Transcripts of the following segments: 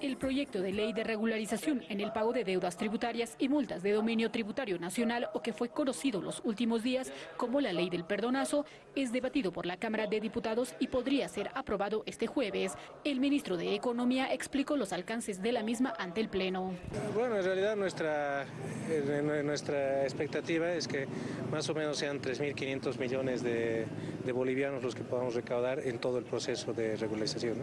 El proyecto de ley de regularización en el pago de deudas tributarias y multas de dominio tributario nacional o que fue conocido los últimos días como la ley del perdonazo es debatido por la Cámara de Diputados y podría ser aprobado este jueves. El ministro de Economía explicó los alcances de la misma ante el Pleno. Bueno, en realidad nuestra, nuestra expectativa es que más o menos sean 3.500 millones de, bolivianos los que podamos recaudar en todo el proceso de regularización.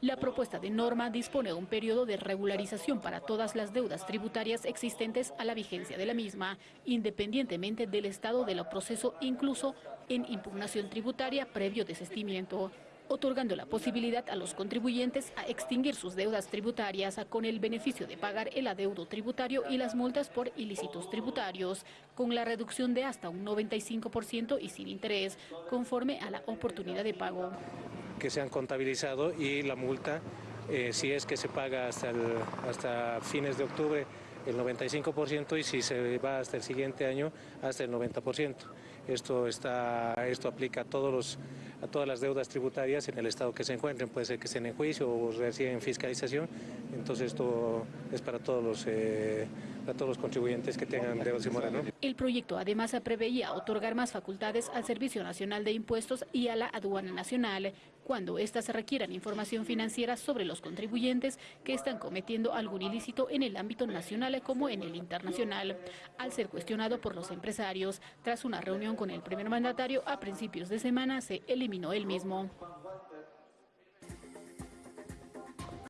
La propuesta de norma dispone de un periodo de regularización para todas las deudas tributarias existentes a la vigencia de la misma, independientemente del estado del proceso, incluso en impugnación tributaria previo desistimiento otorgando la posibilidad a los contribuyentes a extinguir sus deudas tributarias con el beneficio de pagar el adeudo tributario y las multas por ilícitos tributarios, con la reducción de hasta un 95% y sin interés, conforme a la oportunidad de pago que se han contabilizado y la multa, eh, si es que se paga hasta, hasta fines de octubre, el 95% y si se va hasta el siguiente año, hasta el 90%. Esto, está, esto aplica a, todos los, a todas las deudas tributarias en el estado que se encuentren, puede ser que estén en juicio o reciben fiscalización, entonces esto es para todos los, eh, para todos los contribuyentes que tengan. El proyecto además preveía otorgar más facultades al Servicio Nacional de Impuestos y a la Aduana Nacional, cuando éstas requieran información financiera sobre los contribuyentes que están cometiendo algún ilícito en el ámbito nacional como en el internacional. Al ser cuestionado por los empresarios, tras una reunión con el primer mandatario a principios de semana, se eliminó el mismo.